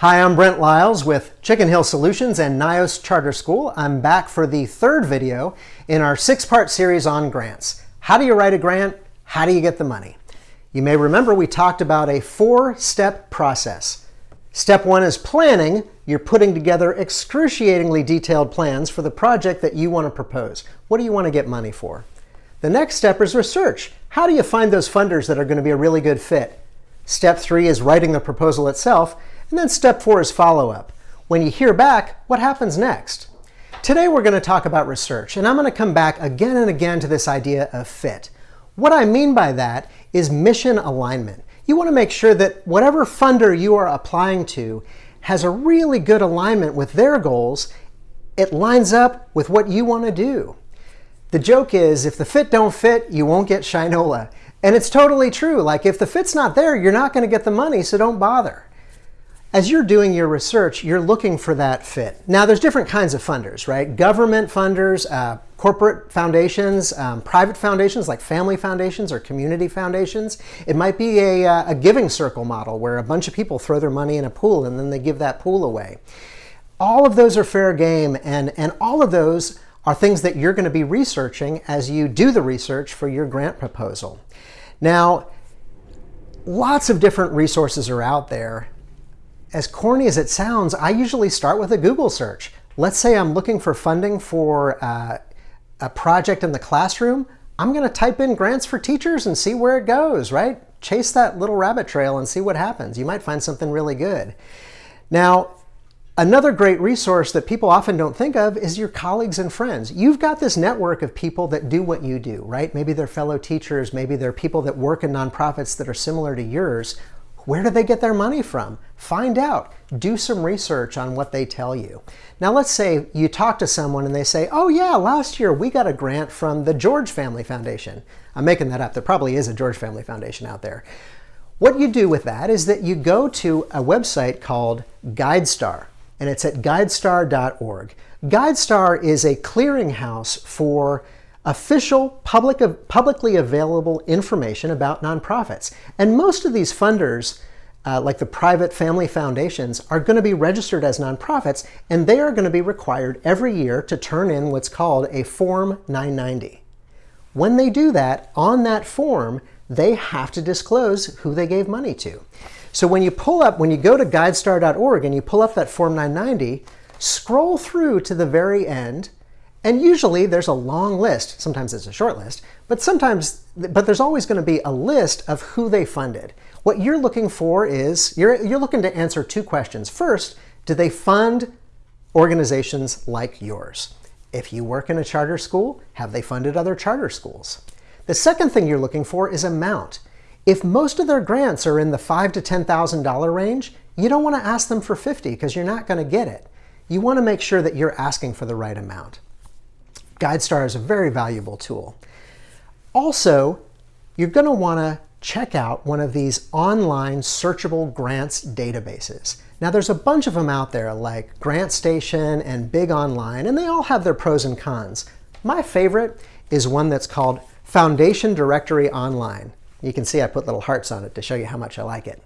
Hi, I'm Brent Lyles with Chicken Hill Solutions and NYOS Charter School. I'm back for the third video in our six-part series on grants. How do you write a grant? How do you get the money? You may remember we talked about a four-step process. Step one is planning. You're putting together excruciatingly detailed plans for the project that you want to propose. What do you want to get money for? The next step is research. How do you find those funders that are going to be a really good fit? Step three is writing the proposal itself. And then step four is follow-up. When you hear back, what happens next? Today we're going to talk about research, and I'm going to come back again and again to this idea of fit. What I mean by that is mission alignment. You want to make sure that whatever funder you are applying to has a really good alignment with their goals. It lines up with what you want to do. The joke is if the fit don't fit, you won't get Shinola. And it's totally true. Like if the fit's not there, you're not going to get the money, so don't bother. As you're doing your research, you're looking for that fit. Now, there's different kinds of funders, right? Government funders, uh, corporate foundations, um, private foundations like family foundations or community foundations. It might be a, uh, a giving circle model where a bunch of people throw their money in a pool and then they give that pool away. All of those are fair game, and, and all of those are things that you're going to be researching as you do the research for your grant proposal. Now, lots of different resources are out there as corny as it sounds, I usually start with a Google search. Let's say I'm looking for funding for uh, a project in the classroom. I'm going to type in grants for teachers and see where it goes, right? Chase that little rabbit trail and see what happens. You might find something really good. Now, another great resource that people often don't think of is your colleagues and friends. You've got this network of people that do what you do, right? Maybe they're fellow teachers, maybe they're people that work in nonprofits that are similar to yours. Where do they get their money from? Find out. Do some research on what they tell you. Now let's say you talk to someone and they say, oh yeah, last year we got a grant from the George Family Foundation. I'm making that up. There probably is a George Family Foundation out there. What you do with that is that you go to a website called GuideStar, and it's at guidestar.org. GuideStar is a clearinghouse for official public, publicly available information about nonprofits. And most of these funders, uh, like the private family foundations, are going to be registered as nonprofits, and they are going to be required every year to turn in what's called a Form 990. When they do that, on that form, they have to disclose who they gave money to. So when you pull up, when you go to guidestar.org and you pull up that Form 990, scroll through to the very end, and usually there's a long list. Sometimes it's a short list, but sometimes, but there's always going to be a list of who they funded. What you're looking for is, you're, you're looking to answer two questions. First, do they fund organizations like yours? If you work in a charter school, have they funded other charter schools? The second thing you're looking for is amount. If most of their grants are in the five to $10,000 range, you don't want to ask them for 50 because you're not going to get it. You want to make sure that you're asking for the right amount. GuideStar is a very valuable tool. Also, you're going to want to check out one of these online searchable grants databases. Now there's a bunch of them out there like GrantStation and Big Online, and they all have their pros and cons. My favorite is one that's called Foundation Directory Online. You can see I put little hearts on it to show you how much I like it.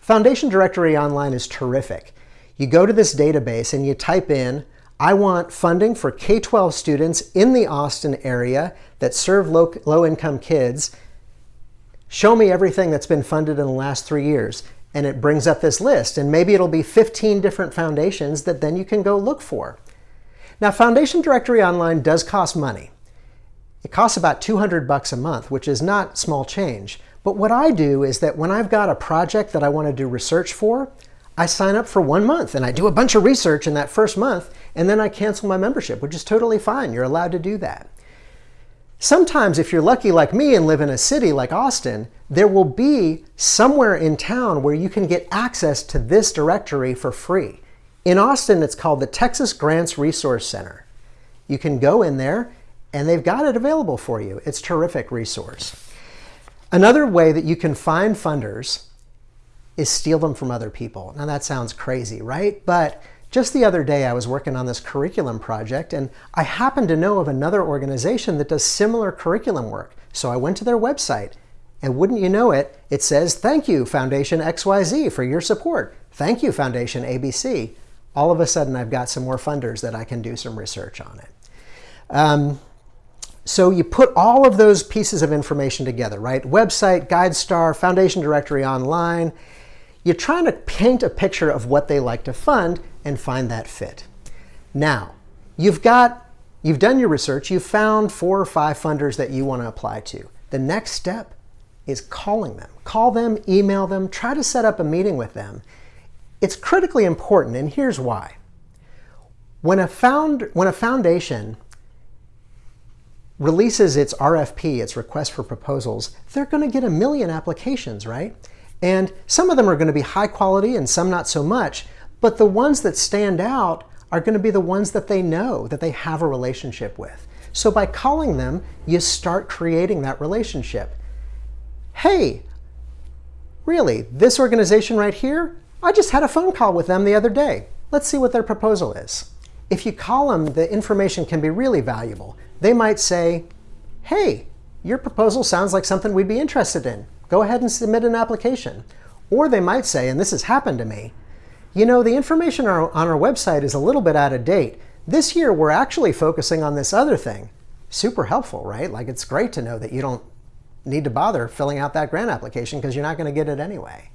Foundation Directory Online is terrific. You go to this database and you type in I want funding for K-12 students in the Austin area that serve low-income kids. Show me everything that's been funded in the last three years. And it brings up this list. And maybe it'll be 15 different foundations that then you can go look for. Now, Foundation Directory Online does cost money. It costs about 200 bucks a month, which is not small change. But what I do is that when I've got a project that I want to do research for, I sign up for one month and I do a bunch of research in that first month and then I cancel my membership, which is totally fine. You're allowed to do that. Sometimes if you're lucky like me and live in a city like Austin, there will be somewhere in town where you can get access to this directory for free. In Austin, it's called the Texas Grants Resource Center. You can go in there and they've got it available for you. It's a terrific resource. Another way that you can find funders is steal them from other people. Now that sounds crazy, right? But just the other day I was working on this curriculum project and I happened to know of another organization that does similar curriculum work. So I went to their website And wouldn't you know it, it says, thank you, Foundation XYZ, for your support. Thank you, Foundation ABC. All of a sudden, I've got some more funders that I can do some research on it. Um, so you put all of those pieces of information together, right? Website, GuideStar, Foundation Directory Online. You're trying to paint a picture of what they like to fund and find that fit. Now, you've got, you've done your research, you've found four or five funders that you want to apply to. The next step is calling them. Call them, email them, try to set up a meeting with them it's critically important, and here's why. When a, found, when a foundation releases its RFP, its request for proposals, they're going to get a million applications, right? And some of them are going to be high quality and some not so much, but the ones that stand out are going to be the ones that they know, that they have a relationship with. So by calling them, you start creating that relationship. Hey, really, this organization right here, I just had a phone call with them the other day. Let's see what their proposal is. If you call them, the information can be really valuable. They might say, hey, your proposal sounds like something we'd be interested in. Go ahead and submit an application. Or they might say, and this has happened to me, you know, the information on our website is a little bit out of date. This year, we're actually focusing on this other thing. Super helpful, right? Like it's great to know that you don't need to bother filling out that grant application because you're not going to get it anyway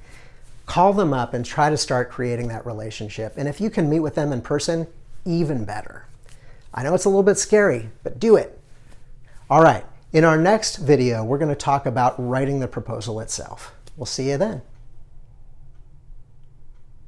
call them up and try to start creating that relationship. And if you can meet with them in person, even better. I know it's a little bit scary, but do it. All right, in our next video, we're going to talk about writing the proposal itself. We'll see you then.